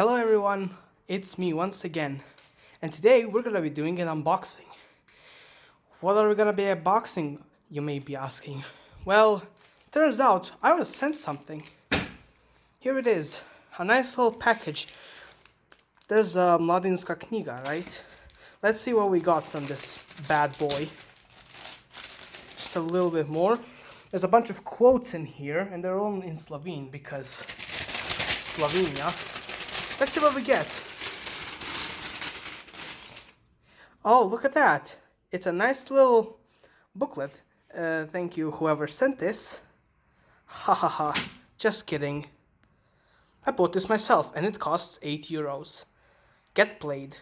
Hello everyone, it's me once again, and today we're gonna be doing an unboxing. What are we gonna be unboxing, you may be asking? Well, turns out I was sent something. Here it is, a nice little package. There's a Mladinska knjiga, right? Let's see what we got from this bad boy. Just a little bit more. There's a bunch of quotes in here, and they're all in Slovene because Slovenia. Let's see what we get. Oh, look at that. It's a nice little booklet. Uh, thank you, whoever sent this. Ha ha ha. Just kidding. I bought this myself and it costs 8 euros. Get played.